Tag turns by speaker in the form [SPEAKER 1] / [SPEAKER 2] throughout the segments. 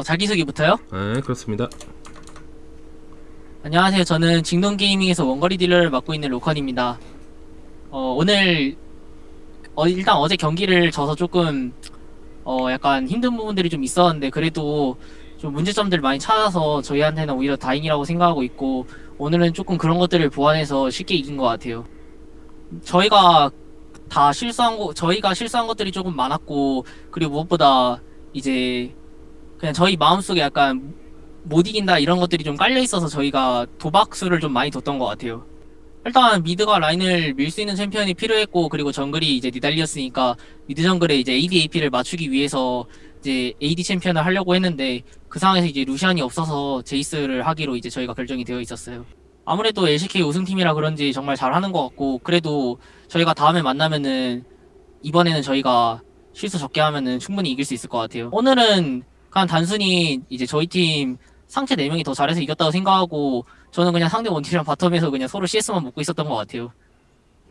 [SPEAKER 1] 어, 자기소개부터요?
[SPEAKER 2] 네, 그렇습니다.
[SPEAKER 1] 안녕하세요. 저는 징동게이밍에서 원거리 딜러를 맡고 있는 로컨입니다. 어, 오늘 어, 일단 어제 경기를 져서 조금 어, 약간 힘든 부분들이 좀 있었는데 그래도 좀 문제점들 많이 찾아서 저희한테는 오히려 다행이라고 생각하고 있고 오늘은 조금 그런 것들을 보완해서 쉽게 이긴 것 같아요. 저희가 다 실수한 거 저희가 실수한 것들이 조금 많았고 그리고 무엇보다 이제 그냥 저희 마음속에 약간 못 이긴다 이런 것들이 좀 깔려 있어서 저희가 도박수를 좀 많이 뒀던 것 같아요. 일단 mid가 라인을 밀 수 있는 챔피언이 필요했고 그리고 정글이 이제 니달리였으니까 mid 정글에 이제 AD AP를 맞추기 위해서 이제 AD 챔피언을 하려고 했는데 그 상황에서 이제 루시안이 없어서 제이스를 하기로 이제 저희가 결정이 되어 있었어요. 아무래도 LCK 우승팀이라 그런지 정말 잘하는 것 같고 그래도 저희가 다음에 만나면은 이번에는 저희가 실수 적게 하면은 충분히 이길 수 있을 것 같아요. 오늘은 그냥 단순히 이제 저희 팀 상체 4명이 더 잘해서 이겼다고 생각하고 저는 그냥 상대 원팀이랑 바텀에서 그냥 서로 CS만 먹고 있었던 것 같아요.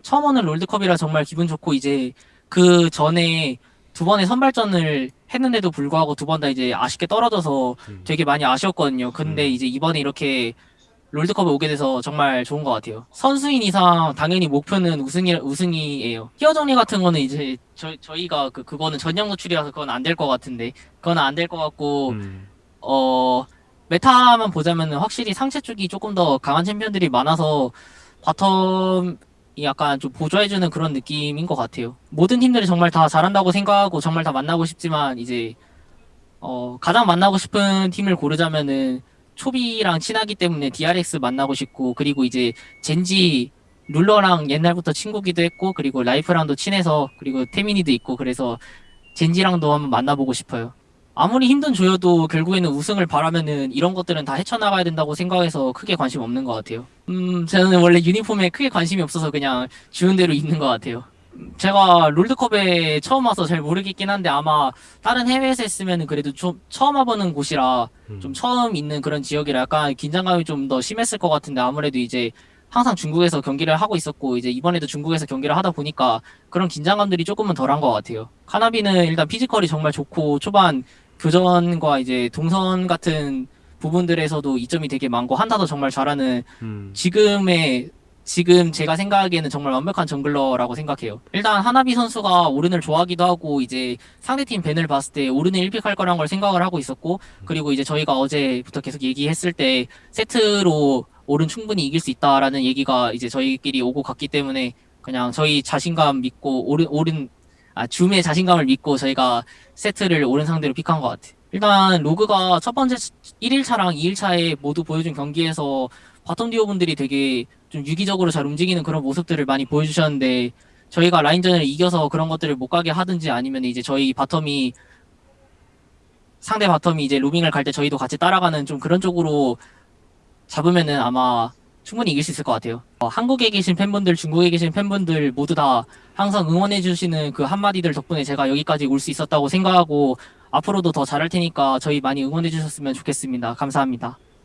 [SPEAKER 1] 처음 오는 롤드컵이라 정말 기분 좋고 이제 그 전에 두 번의 선발전을 했는데도 불구하고 두 번 다 이제 아쉽게 떨어져서
[SPEAKER 2] 음.
[SPEAKER 1] 되게 많이 아쉬웠거든요. 근데
[SPEAKER 2] 음.
[SPEAKER 1] 이제 이번에 이렇게 롤드컵에 오게 돼서 정말 좋은 것 같아요. 선수인 이상 당연히 목표는 우승이 우승이에요. 티어 정리 같은 거는 이제 저 저희가 그 그거는 전형 노출이라서 그건 안 될 것 같은데 그건 안 될 것 같고
[SPEAKER 2] 음,
[SPEAKER 1] 어 meta만 보자면 확실히 상체 쪽이 조금 더 강한 챔피언들이 많아서 bottom이 약간 좀 보조해주는 그런 느낌인 것 같아요. 모든 팀들이 정말 다 잘한다고 생각하고 정말 다 만나고 싶지만 이제 어 가장 만나고 싶은 팀을 고르자면은 초비랑 친하기 때문에 DRX 만나고 싶고 그리고 이제 젠지 룰러랑 옛날부터 친구기도 했고 그리고 라이프랑도 친해서 그리고 태민이도 있고 그래서 젠지랑도 한번 만나보고 싶어요. 아무리 힘든 조여도 결국에는 우승을 바라면은 이런 것들은 다 헤쳐나가야 된다고 생각해서 크게 관심 없는 것 같아요. 음, 저는 원래 유니폼에 크게 관심이 없어서 그냥 주는 대로 있는 것 같아요. 음, 제가 롤드컵에 처음 와서 잘 모르겠긴 한데 아마 다른 해외에서 했으면은 그래도 좀 처음 와보는 곳이라
[SPEAKER 2] 음.
[SPEAKER 1] 좀 처음 있는 그런 지역이라 약간 긴장감이 좀 더 심했을 것 같은데 아무래도 이제 항상 중국에서 경기를 하고 있었고 이제 이번에도 중국에서 경기를 하다 보니까 그런 긴장감들이 조금은 덜한 것 같아요. 카나비는 일단 피지컬이 정말 좋고 초반 교전과 이제 동선 같은 부분들에서도 이점이 되게 많고 한타도 정말 잘하는
[SPEAKER 2] 음,
[SPEAKER 1] 지금의 지금 제가 생각하기에는 정말 완벽한 정글러라고 생각해요. 일단 하나비 선수가 오른을 좋아하기도 하고 이제 상대팀 밴을 봤을 때 오른을 1픽 할 거란 걸 생각을 하고 있었고 그리고 이제 저희가 어제부터 계속 얘기했을 때 세트로 오른 충분히 이길 수 있다라는 얘기가 이제 저희끼리 오고 갔기 때문에 그냥 저희 자신감 믿고 오른 오른 아 줌의 자신감을 믿고 저희가 세트를 오른 상대로 pick한 것 같아요. 일단 로그가 첫 번째 1일차랑 2일차에 모두 보여준 경기에서 bottom 듀오 분들이 되게 좀 유기적으로 잘 움직이는 그런 모습들을 많이 보여주셨는데 저희가 라인전을 이겨서 그런 것들을 못 가게 하든지 아니면 이제 저희 bottom이 상대 bottom이 이제 로밍을 갈 때 저희도 같이 따라가는 좀 그런 쪽으로 잡으면은 아마 충분히 이길 수 있을 것 같아요. 어, 한국에 계신 팬분들, 중국에 계신 팬분들 모두 다 항상 응원해주시는 그 한마디들 덕분에 제가 여기까지 올 수 있었다고 생각하고 앞으로도 더 잘할 테니까 저희 많이 응원해주셨으면 좋겠습니다. 감사합니다.